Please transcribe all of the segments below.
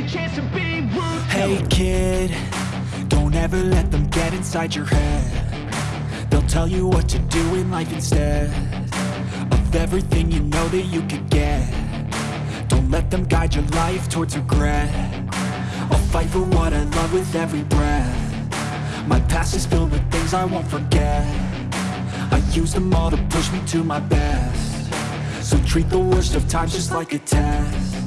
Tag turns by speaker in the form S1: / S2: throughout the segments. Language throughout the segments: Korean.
S1: Hey kid, don't ever let them get inside your head. They'll tell you what to do in life instead Of everything you know that you could get. Don't let them guide your life towards regret. I'll fight for what I love with every breath. My past is filled with things I won't forget. I use them all to push me to my best. So treat the worst of times just like a test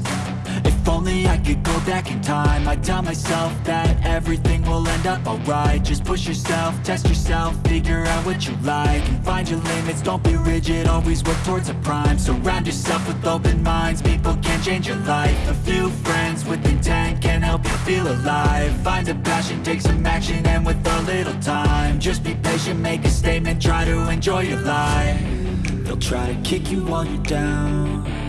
S1: if only I could go back in time. I'd tell myself that everything will end up alright. Just push yourself, test yourself, figure out what you like And find your limits, don't be rigid, always work towards a prime. Surround yourself with open minds, people can change your life. A few friends with intent can help you feel alive. Find a passion, take some action, and with a little time Just be patient, make a statement, try to enjoy your life. They'll try to kick you while you're down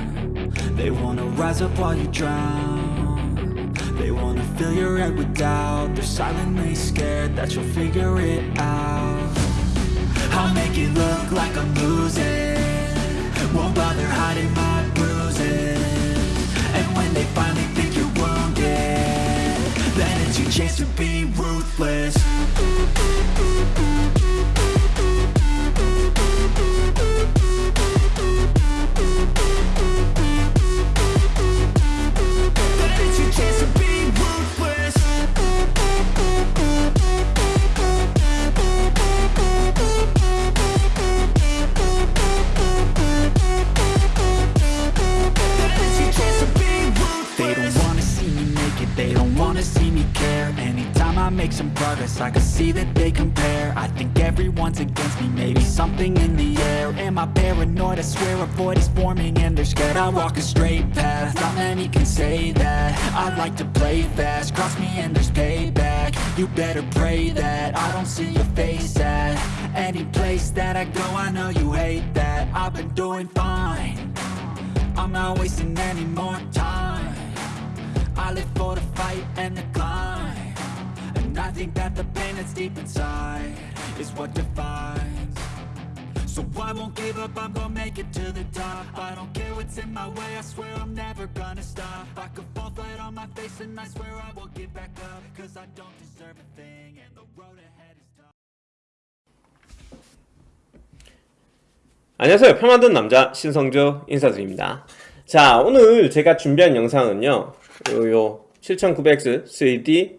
S1: they wanna rise up while you drown. They wanna fill your head with doubt. They're silently scared that you'll figure it out. I'll make it look like I'm losing. Won't bother hiding my bruises. And when they finally think you're wounded Then it's your chance to be ruthless like to play fast, cross me and there's payback. You better pray that I don't see your face at Any place that I go, I know you hate that. I've been doing fine. I'm not wasting any more time. I live for the fight and the climb. And I think that the pain that's deep inside Is what defines So I won't give up, I'm gonna make it to the top I don't care what's in my way, I swear I'm never gonna stop I could fall flat on my face and I swear I will get back up Cause I don't deserve a thing and the road ahead is tough
S2: 안녕하세요. 표 만든 남자 신성주 인사드립니다. 자, 오늘 제가 준비한 영상은요. 요, 요 7900X 3D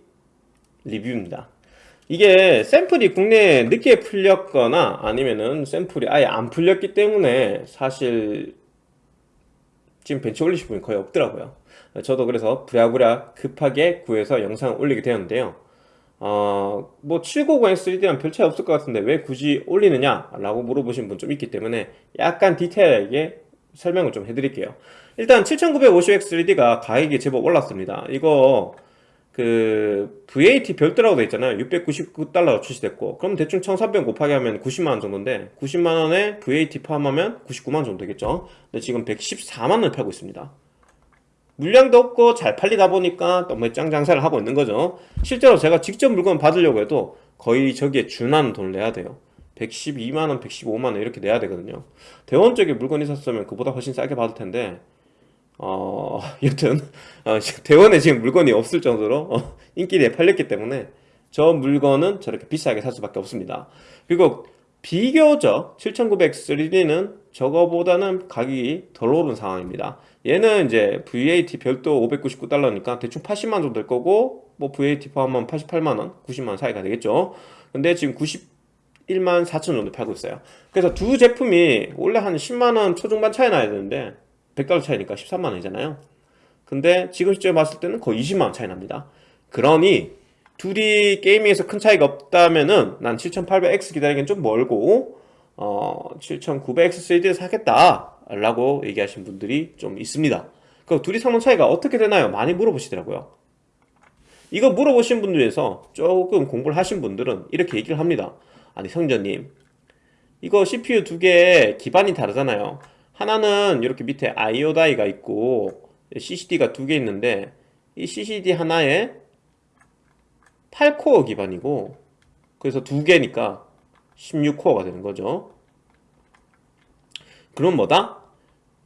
S2: 리뷰입니다. 이게 샘플이 국내에 늦게 풀렸거나 아니면은 샘플이 아예 안 풀렸기 때문에 사실 지금 벤치 올리실 분이 거의 없더라고요. 저도 그래서 부랴부랴 급하게 구해서 영상을 올리게 되었는데요. 어, 뭐 790 3D랑 별 차이 없을 것 같은데 왜 굳이 올리느냐 라고 물어보신 분 좀 있기 때문에 약간 디테일하게 설명을 좀 해드릴게요 일단 7950X 3D가 가격이 제법 올랐습니다 이거 그 VAT 별도라고 돼 있잖아요. 699달러가 출시됐고 그럼 대충 1300 곱하기 하면 90만원 정도인데 90만원에 VAT 포함하면 99만원 정도 되겠죠? 근데 지금 114만원을 팔고 있습니다. 물량도 없고 잘 팔리다 보니까 너무 짱 장사를 하고 있는 거죠. 실제로 제가 직접 물건 받으려고 해도 거의 저기에 준하는 돈을 내야 돼요. 112만원, 115만원 이렇게 내야 되거든요. 대원 쪽에 물건이 있었으면 그보다 훨씬 싸게 받을 텐데 어... 여튼 어, 대원에 지금 물건이 없을 정도로 어, 인기에 팔렸기 때문에 저 물건은 저렇게 비싸게 살 수밖에 없습니다. 그리고 비교적 7900 3D는 저거보다는 가격이 덜 오른 상황입니다. 얘는 이제 VAT 별도 599달러니까 대충 80만원 정도 될 거고 뭐 VAT 포함하면 88만원, 90만원 사이가 되겠죠. 근데 지금 91만 4천 정도 팔고 있어요. 그래서 두 제품이 원래 한 10만원 초중반 차이 나야 되는데 100달러 차이니까 13만원이잖아요. 근데 지금 시점에 봤을 때는 거의 20만원 차이 납니다. 그러니 둘이 게이밍에서 큰 차이가 없다면은 난 7800X 기다리기엔 좀 멀고 어 7900X 3D를 사겠다 라고 얘기하신 분들이 좀 있습니다. 그 둘이 성능 차이가 어떻게 되나요? 많이 물어보시더라고요. 이거 물어보신 분들 중에서 조금 공부를 하신 분들은 이렇게 얘기를 합니다. 아니 성전님 이거 CPU 두 개 기반이 다르잖아요 하나는 이렇게 밑에 IO 다이가 있고 CCD가 두 개 있는데 이 CCD 하나에 8코어 기반이고 그래서 두 개니까 16코어가 되는 거죠 그럼 뭐다?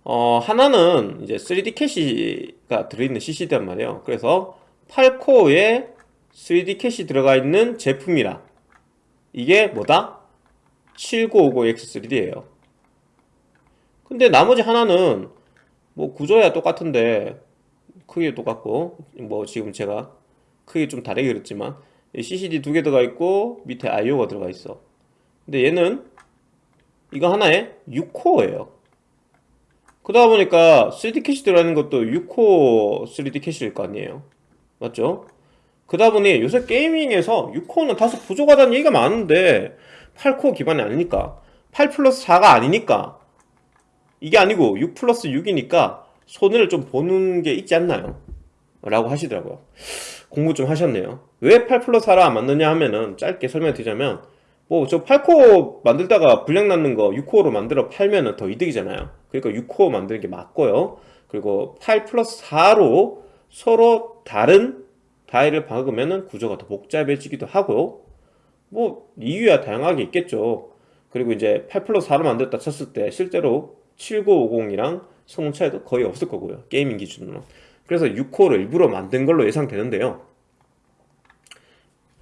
S2: 어, 하나는 이제 3D 캐시가 들어있는 CCD란 말이에요. 그래서 8코어에 3D 캐시 들어가 있는 제품이라 이게 뭐다? 7950X3D예요 근데 나머지 하나는 뭐 구조야 똑같은데 크기 똑같고 뭐 지금 제가 크기 좀 다르게 그렸지만 CCD 두 개 들어가 있고 밑에 IO가 들어가 있어. 근데 얘는 이거 하나에 6코어예요. 그러다 보니까 3D 캐시 들어가는 것도 6코어 3D 캐시일 거 아니에요. 맞죠? 그러다 보니 요새 게이밍에서 6코어는 다소 부족하다는 얘기가 많은데 8코어 기반이 아니니까. 8 플러스 4가 아니니까 이게 아니고 6 플러스 6이니까 손해를 좀 보는 게 있지 않나요? 라고 하시더라고요. 공부 좀 하셨네요. 왜 8 플러스 4로 안 만드느냐 하면은 짧게 설명해 드리자면 뭐 저 8코어 만들다가 불량 났는 거 6코어로 만들어 팔면은 더 이득이잖아요. 그러니까 6코어 만드는 게 맞고요. 그리고 8 플러스 4로 서로 다른 die를 박으면은 구조가 더 복잡해지기도 하고 뭐 이유야 다양하게 있겠죠. 그리고 이제 8 플러스 4로 만들었다 쳤을 때 실제로 7950이랑 성능 차이도 거의 없을 거고요. 게이밍 기준으로 그래서 6코어를 일부러 만든 걸로 예상되는데요.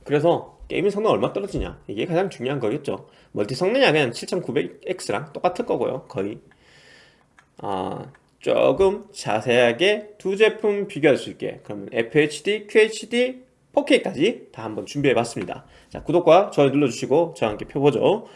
S2: 그래서 게이밍 성능 얼마 떨어지냐? 이게 가장 중요한 거겠죠. 멀티 성능이 그냥 7900X랑 똑같을 거고요. 거의. 아 조금 자세하게 두 제품 비교할 수 있게. 그러면 FHD, QHD, 4K까지 다 한번 준비해 봤습니다. 자 구독과 좋아요 눌러주시고 저와 함께 펴보죠.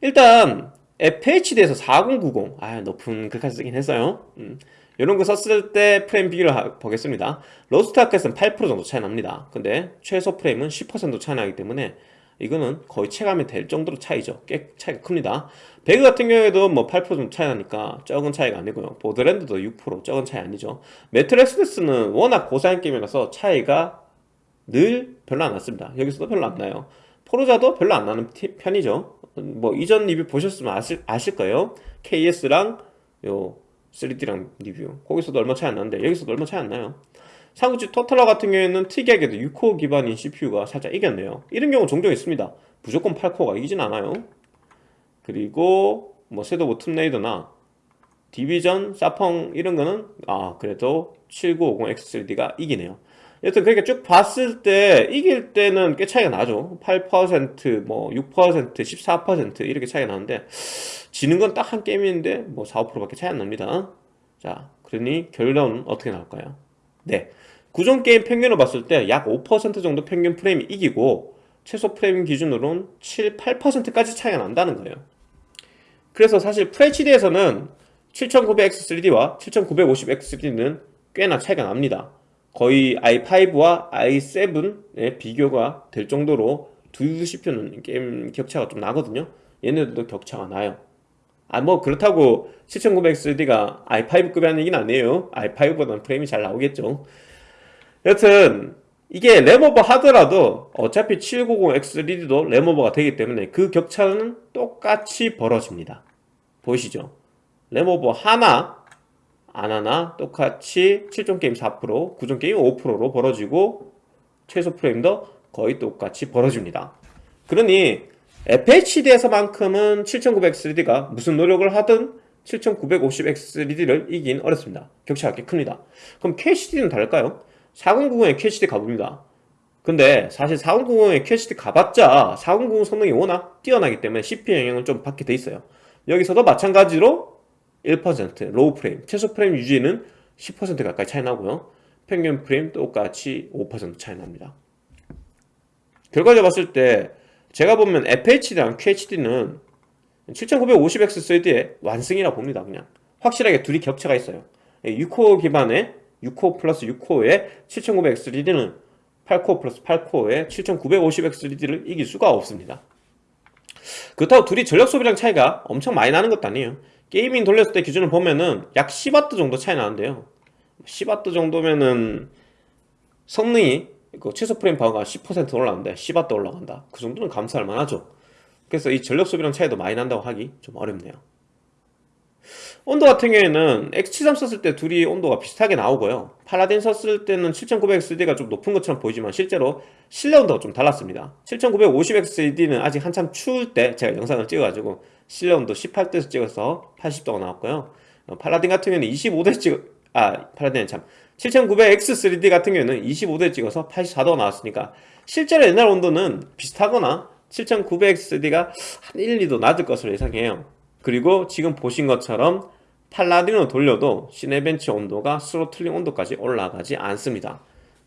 S2: 일단 FHD에서 4090 아 높은 급까지 쓰긴 했어요. 음, 이런 거 썼을 때 프레임 비교를 하, 보겠습니다. 로스트아크는 8% 정도 차이 납니다. 근데 최소 프레임은 10% 차이 나기 때문에 이거는 거의 체감이 될 정도로 차이죠. 꽤 차이가 큽니다. 배그 같은 경우에도 뭐 8% 정도 차이 나니까 적은 차이가 아니고요. 보더랜드도 6% 적은 차이 아니죠. 메트로 엑소더스는 워낙 고사양 게임이라서 차이가 늘 별로 안 났습니다. 여기서도 별로 안 나요 포르자도 별로 안 나는 편이죠. 뭐 이전 리뷰 보셨으면 아실, 아실 거예요. KS랑 요 3D랑 리뷰. 거기서도 얼마 차이 안 나는데 여기서도 얼마 차이 안 나요. 삼국지 토탈워 같은 경우에는 특이하게도 6코어 기반인 CPU가 살짝 이겼네요. 이런 경우 종종 있습니다. 무조건 8코어가 이기진 않아요. 그리고 뭐 섀도우 툼레이더나 디비전, 사펑 이런 거는 아 그래도 7950X3D가 이기네요 여튼 그렇게 쭉 봤을 때 이길 때는 꽤 차이가 나죠. 8%뭐 6% 14% 이렇게 차이가 나는데 지는 건 딱 한 게임인데 뭐 4, 5%밖에 차이 안 납니다. 자 그러니 결론은 어떻게 나올까요? 네. 구종 게임 평균으로 봤을 때 약 5% 정도 평균 프레임이 이기고 최소 프레임 기준으로는 7, 8%까지 차이가 난다는 거예요. 그래서 사실 FHD에서는 7900X3D와 7950X3D는 꽤나 차이가 납니다 거의 i5와 i7의 비교가 될 정도로 두 CPU는 게임 격차가 좀 나거든요. 얘네들도 격차가 나요. 아 뭐 그렇다고 7900X3D가 i5급이 아니긴 아니에요. i5보다는 프레임이 잘 나오겠죠. 여튼 이게 램오버 하더라도 어차피 790X3D도 램오버가 되기 때문에 그 격차는 똑같이 벌어집니다. 보이시죠? 램오버 하나 안 하나 똑같이 7종 게임 4% 9종 게임 5%로 벌어지고 최소 프레임도 거의 똑같이 벌어집니다. 그러니 FHD에서만큼은 7900X3D가 무슨 노력을 하든 7950X3D를 이긴 어렵습니다. 격차가 꽤 큽니다. 그럼 QHD는 다를까요? 4090에 QHD 가봅니다. 근데 사실 4090에 QHD 가봤자 4090 성능이 워낙 뛰어나기 때문에 CPU 영향을 좀 받게 돼 있어요. 여기서도 마찬가지로 1% low 프레임. 최소 프레임 유지는 10% 가까이 차이 나고요. 평균 프레임 똑같이 5% 차이 납니다. 결과적으로 봤을 때 제가 보면 FHD랑 QHD는 7950X3D의 완승이라 봅니다 그냥. 확실하게 둘이 격차가 있어요. 6코어 기반의 6코어 플러스 6코어의 7900X3D는 8코어 플러스 8코어의 7950X3D를 이길 수가 없습니다. 그렇다고 둘이 전력 소비량 차이가 엄청 많이 나는 것도 아니에요 게이밍 돌렸을 때 기준을 보면은 약 10W 정도 차이 나는데요. 10W 정도면은 성능이 그 최소 프레임 파워가 10% 올라간다. 10W 올라간다. 그 정도는 감사할 만하죠. 그래서 이 전력 소비량 차이도 많이 난다고 하기 좀 어렵네요. 온도 같은 경우에는 X73 썼을 때 둘이 온도가 비슷하게 나오고요. 팔라딘 썼을 때는 7900XD가 좀 높은 것처럼 보이지만 실제로 실내 온도가 좀 달랐습니다. 7950XD는 아직 한참 추울 때 제가 영상을 찍어가지고 실내 온도 18도에서 찍어서 80도가 나왔고요. 팔라딘 같은 경우는 25도에서 찍어 아 팔라딘 참 7900X3D 같은 경우에는 25도에 찍어서 84도가 나왔으니까 실제로 옛날 온도는 비슷하거나 7900X3D가 한 1, 2도 낮을 것으로 예상해요. 그리고 지금 보신 것처럼 팔라딘으로 돌려도 시네벤치 온도가 throttling 온도까지 올라가지 않습니다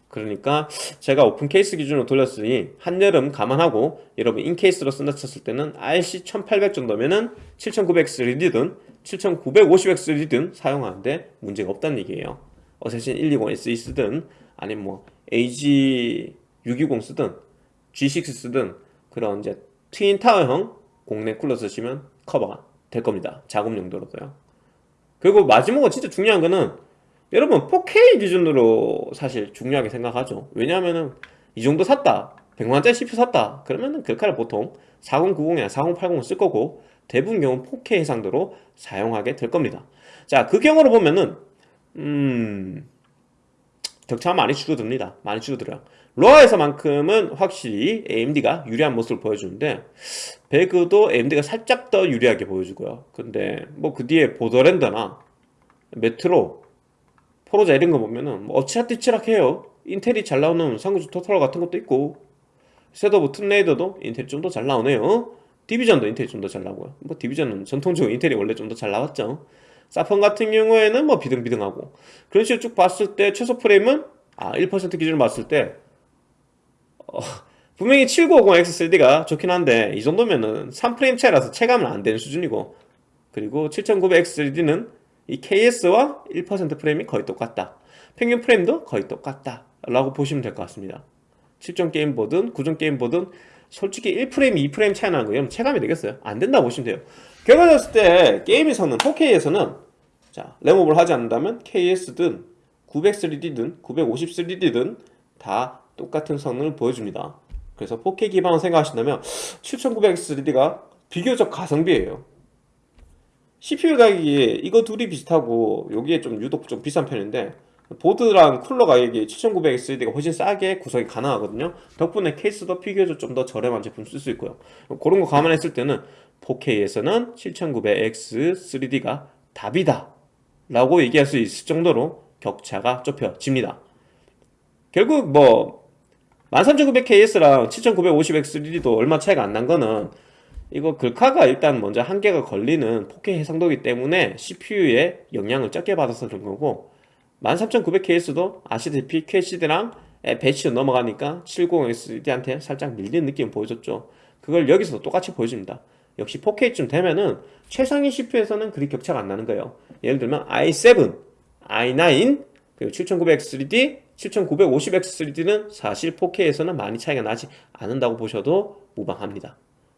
S2: 그러니까 제가 오픈 케이스 기준으로 돌렸으니 한여름 감안하고 여러분 in케이스로 쓴다 쳤을 때는 RC 1800 정도면은 7900X3D든 7950X3D든 사용하는데 문제가 없다는 얘기예요. 어쌔신 120SE 쓰든 아니면 뭐 AG620 쓰든 G6 쓰든 그런 이제 트윈 타워형 공내 쿨러 쓰시면 커버가 될 겁니다. 작업 용도로도요. 그리고 마지막으로 진짜 중요한 거는 여러분 4K 기준으로 사실 중요하게 생각하죠. 왜냐하면은 이 정도 샀다 100만원짜리 CPU 샀다 그러면은 글카를 보통 4090이나 4080을 쓸 거고 대부분 경우 4K 해상도로 사용하게 될 겁니다. 자 4K 경우로 보면은 음 격차가 많이 줄어듭니다. 많이 줄어들어요. 로아에서만큼은 확실히 AMD가 유리한 모습을 보여주는데 배그도 AMD가 살짝 더 유리하게 보여주고요. 근데 뭐 그 뒤에 보더랜드나 메트로 포르자 이런 거 보면은 뭐 엎치락뒤치락해요. 인텔이 잘 나오는 삼국지 토탈 같은 것도 있고 섀도우 오브 툼레이더도 인텔이 좀 더 잘 나오네요. 디비전도 인텔이 좀 더 잘 나오고요. 뭐 디비전은 전통적으로 인텔이 원래 좀 더 잘 나왔죠. 사펀 같은 경우에는 뭐 비등비등하고. 그런 식으로 쭉 봤을 때 최소 프레임은 아 1% 기준으로 봤을 때 어, 분명히 7950X3D가 좋긴 한데 이 정도면은 3프레임 차이라서 체감은 안 되는 수준이고 그리고 7900X3D는 이 KS와 1% 프레임이 거의 똑같다. 평균 프레임도 거의 똑같다. 라고 보시면 될 것 같습니다. 7종 게임 보든 9종 게임 보든 솔직히 1프레임, 2프레임 차이 나는 거 이러면 체감이 되겠어요? 안 된다고 보시면 돼요. 결과졌을 때 게임에서는 4K에서는 자 램업을 하지 않는다면 KS든 900 3D든 950 3D든 다 똑같은 성능을 보여줍니다. 그래서 4K 기반을 생각하신다면 7900 3D가 비교적 가성비예요 CPU 가격이 이거 둘이 비슷하고 여기에 좀 유독 좀 비싼 편인데 보드랑 쿨러 가격이 7900XD가 훨씬 싸게 구성이 가능하거든요. 덕분에 케이스도 비교적 좀 더 저렴한 제품 쓸 수 있고요. 그런 거 감안했을 때는 4K에서는 7900X3D가 답이다 라고 얘기할 수 있을 정도로 격차가 좁혀집니다. 결국 뭐 13900KS랑 7950X3D도 얼마 차이가 안 난 거는 이거 글카가 일단 먼저 한계가 걸리는 4K 해상도이기 때문에 CPU에 영향을 적게 받아서 그런 거고 13900KS도 아시다시피 QHD랑 배치로 넘어가니까 70SD한테 살짝 밀리는 느낌을 보여줬죠. 그걸 여기서도 똑같이 보여줍니다. 역시 4K쯤 되면은 최상위 CPU에서는 그리 격차가 안 나는 거예요. 예를 들면 i7, i9, 그리고 7900X3D, 7950X3D는 사실 4K에서는 많이 차이가 나지 않는다고 보셔도 무방합니다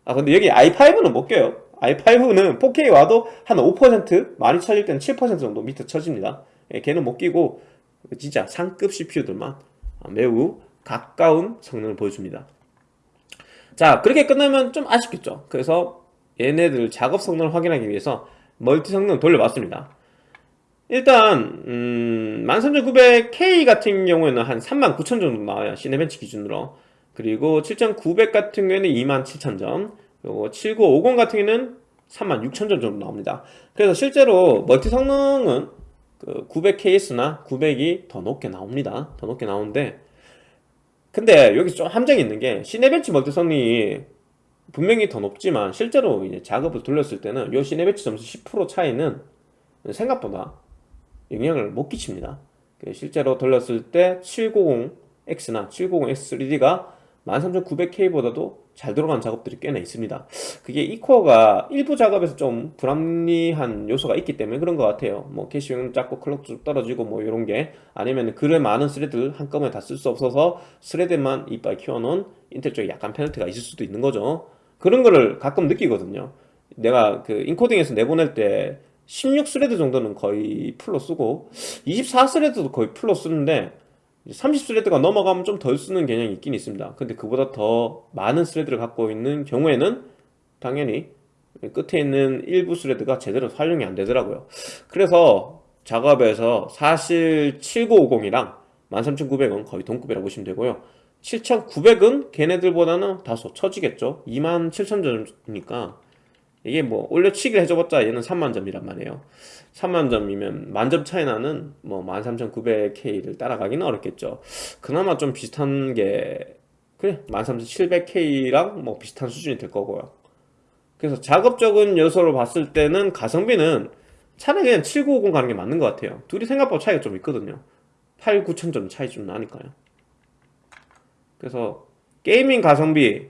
S2: 아 근데 여기 i5는 못 껴요. i5는 4K 와도 한 5% 많이 쳐질 때는 7% 정도 밑에 쳐집니다. 예, 걔는 못 끼고 진짜 상급 CPU들만 매우 가까운 성능을 보여줍니다. 자 그렇게 끝나면 좀 아쉽겠죠. 그래서 얘네들 작업 성능을 확인하기 위해서 멀티 성능 돌려봤습니다. 일단 음, 13900K 같은 경우에는 한 39,000 정도 나와요. 시네벤치 기준으로 그리고 7900 같은 경우에는 27,000점 그리고 7950 같은 경우에는 36,000점 정도 나옵니다. 그래서 실제로 멀티 성능은 그 900KS나 900이 더 높게 나옵니다. 더 높게 나오는데 근데 여기 좀 함정이 있는 게 시네벤치 멀티 성능이 분명히 더 높지만 실제로 이제 작업을 돌렸을 때는 요 시네벤치 점수 10% 차이는 생각보다 영향을 못 끼칩니다. 실제로 돌렸을 때 790X나 790X3D가 13900K보다도 잘 들어간 작업들이 꽤나 있습니다. 그게 E코어가 일부 작업에서 좀 불합리한 요소가 있기 때문에 그런 것 같아요. 뭐 캐시 용량 작고 클럭 쭉 떨어지고 뭐 이런 게 아니면 그래 많은 스레드를 한꺼번에 다 쓸 수 없어서 스레드만 이빠이 키워놓은 인텔 쪽에 약간 페널티가 있을 수도 있는 거죠. 그런 거를 가끔 느끼거든요. 내가 그 인코딩에서 내보낼 때 16스레드 정도는 거의 풀로 쓰고 24스레드도 거의 풀로 쓰는데 30 스레드가 넘어가면 좀 덜 쓰는 개념이 있긴 있습니다. 근데 그보다 더 많은 스레드를 갖고 있는 경우에는 당연히 끝에 있는 일부 스레드가 제대로 활용이 안 되더라고요. 그래서 작업에서 사실 7950이랑 13900은 거의 동급이라고 보시면 되고요. 7900은 걔네들보다는 다소 처지겠죠. 27000점이니까 이게 뭐 올려치기를 해줘봤자 얘는 3만점이란 말이에요. 3만점이면 만점 차이 나는 뭐 13900K를 따라가기는 어렵겠죠. 그나마 좀 비슷한 게 그래 13700K랑 뭐 비슷한 수준이 될 거고요. 그래서 작업적인 요소로 봤을 때는 가성비는 차라리 그냥 7950 가는 게 맞는 것 같아요. 둘이 생각보다 차이가 좀 있거든요. 8, 9천점 차이 좀 나니까요. 그래서 게이밍 가성비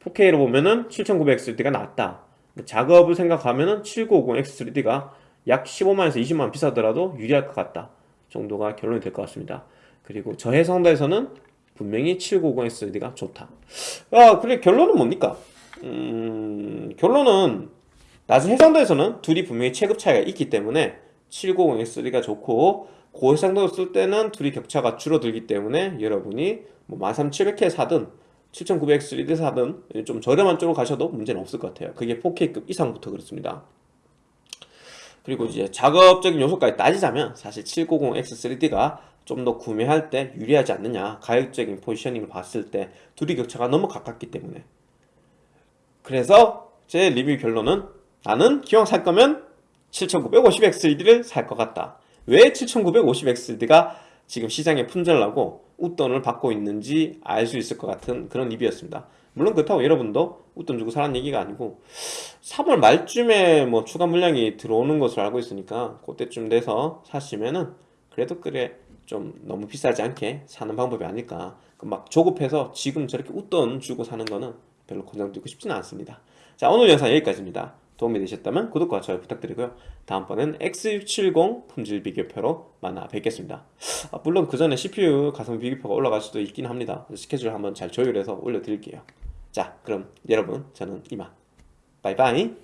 S2: 4K로 보면은 7900XD가 낫다 작업을 생각하면은 7950X3D가 약 15만에서 20만 비싸더라도 유리할 것 같다 정도가 결론이 될 것 같습니다. 그리고 저해상도에서는 분명히 7950X3D가 좋다. 아 그래 결론은 뭡니까? 음, 결론은 낮은 해상도에서는 둘이 분명히 체급 차이가 있기 때문에 790X3가 좋고 고해상도를 쓸 때는 둘이 격차가 줄어들기 때문에 여러분이 뭐 13700K 사든 7900X3D 사든 좀 저렴한 쪽으로 가셔도 문제는 없을 것 같아요. 그게 4K급 이상부터 그렇습니다. 그리고 이제 작업적인 요소까지 따지자면 사실 790X3D가 좀 더 구매할 때 유리하지 않느냐 가격적인 포지셔닝을 봤을 때 둘이 격차가 너무 가깝기 때문에. 그래서 제 리뷰 결론은 나는 기왕 살 거면 7950X3D를 살 것 같다. 왜 7950X3D가 지금 시장에 품절나고 웃돈을 받고 있는지 알 수 있을 것 같은 그런 리뷰였습니다. 물론 그렇다고 여러분도 웃돈 주고 사라는 얘기가 아니고 3월 말쯤에 뭐 추가 물량이 들어오는 것으로 알고 있으니까 그때쯤 돼서 사시면은 그래도 그래 좀 너무 비싸지 않게 사는 방법이 아닐까. 그막 조급해서 지금 저렇게 웃돈 주고 사는 거는 별로 권장드리고 싶지는 않습니다. 자 오늘 영상 여기까지입니다 도움이 되셨다면 구독과 좋아요 부탁드리고요. 다음번엔 X670 품질 비교표로 만나 뵙겠습니다. 아, 물론 그 전에 CPU 가성비 비교표가 올라갈 수도 있긴 합니다. 스케줄 한번 잘 조율해서 올려드릴게요. 자 그럼 여러분 저는 이만. 바이바이